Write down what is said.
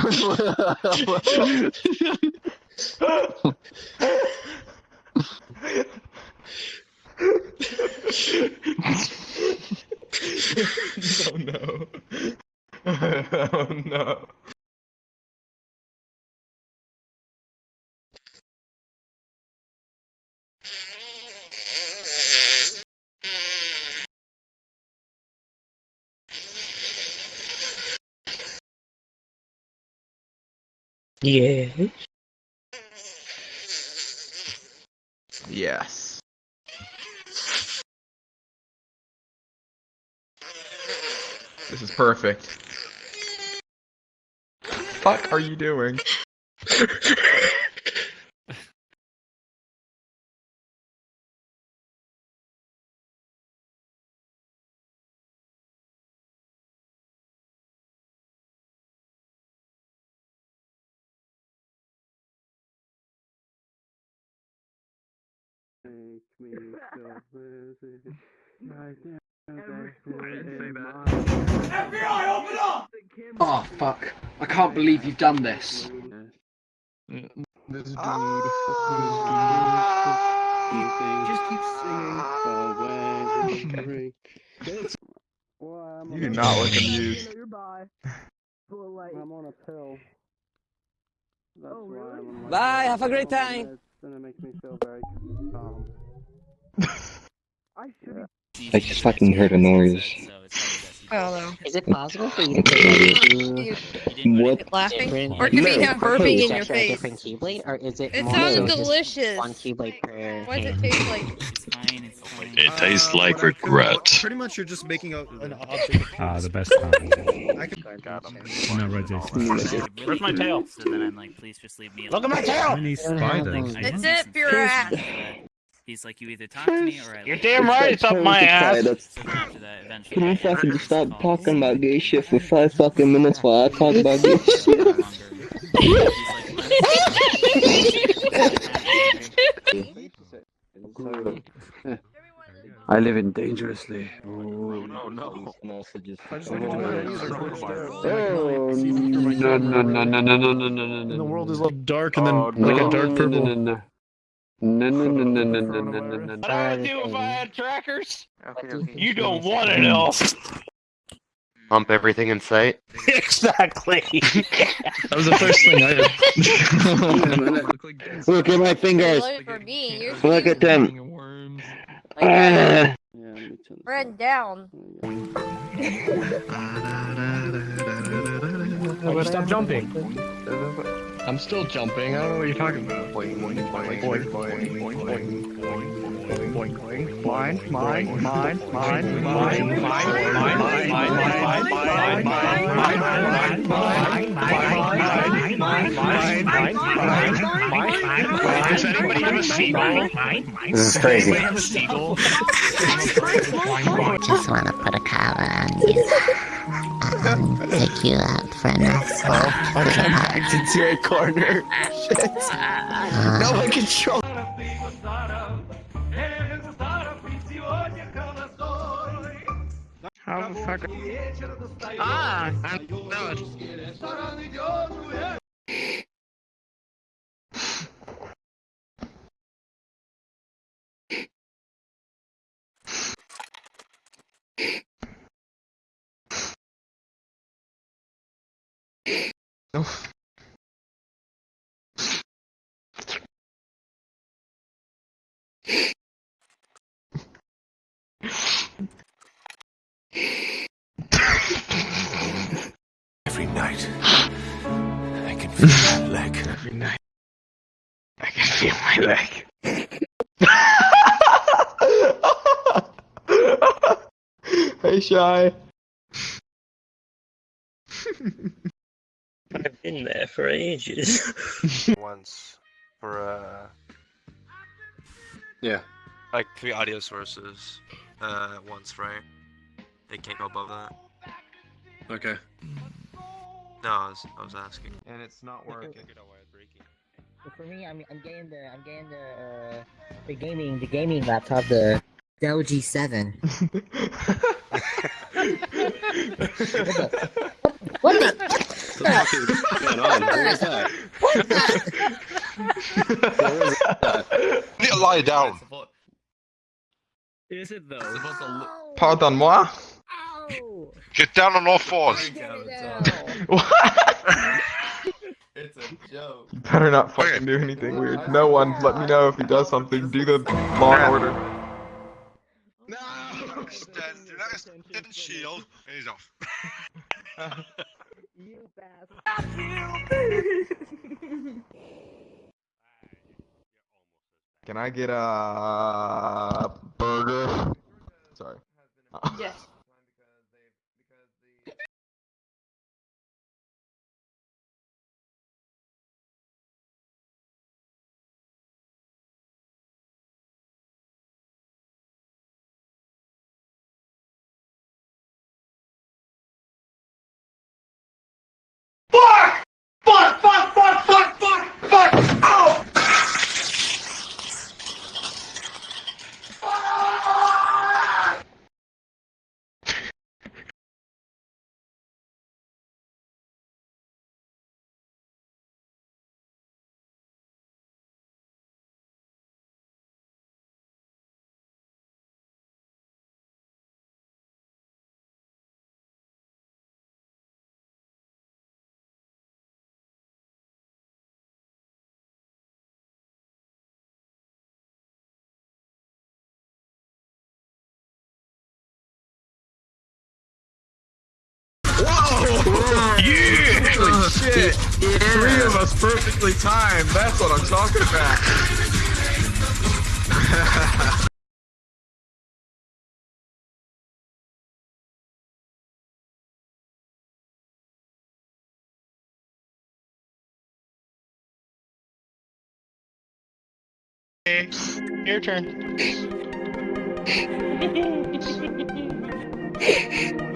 oh no. oh no. Yeah. Yes. This is perfect. Fuck are you doing? me so FBI, open up! Oh fuck! I can't believe you've done this. This dude. Just keep singing. you do not look amused. I'm on a pill. Bye, have a great time! Me feel very calm. I should I just fucking heard a noise. Oh Is it possible for you to no. You What? laughing? Or it could be No. burping in your face. different keyblade, or is it It more sounds so delicious. one keyblade per What does it taste like? It tastes Uh, like what I feel- regret. Pretty much you're just making a, an object. Ah, the best time. I can, No, Reggie. Where's my tail? So then I'm like, please just leave me alone. Look at my tail! Many don't spiders. That's it for your ass. He's like, you either talk to me or I You're leave. damn right, it's up my ass. So after that, eventually. Can we fucking stop talking about gay shit for five fucking minutes while I talk about gay So shit? no longer- He's like, I live in dangerously. No, no. And also just. I just wanted to know that these are quick steps. Oh, no, no, no, no, no, no, no, no, no, And the no. world is like dark and then Oh, like no, a dark no, purple. No, no, no, no, no, no, no, no, no, no, no, What no. I do if I had trackers? What do You don't want sad? it all. Pump everything in sight. exactly. That was the first thing I. Did. Look at my fingers. Look for me. You're Look at them. Worms. like spread uh, down. Oh, stop jumping. I'm still jumping. I don't know what you're talking about. Mine, mine, mine, mine, mine, mine, mine, mine, mine, mine, Does anybody have a seagull? This is crazy. Anybody have a seagull? Just wanna put a collar on you. Um, take you out for a nice walk. Backed into a corner. Shit. No one control. How the fuck? Ah, I'm know Every night, I can feel my leg. Every night. I can feel my leg. hey, Shy. I've been there for ages. Once for uh. Yeah. Like three audio sources. Uh, once, right? They can't go above that. Okay. No, I was, I was asking. And it's not working. For me, I'm I'm getting the I'm getting the uh, the gaming the gaming laptop the Dell G7. What the? the fuck is going on? Who is that? Who is that? You need to lie down. Is it though? Pardon-moi? Ow! Get down on all fours. what? It's a joke. You better not fucking do anything weird. No one, let me know if he does something. Do the law and order. No! Stand, do not stand and shield. And he's off. You bastard. Can I get a Yeah! Three of us perfectly timed. That's what I'm talking about. Your turn.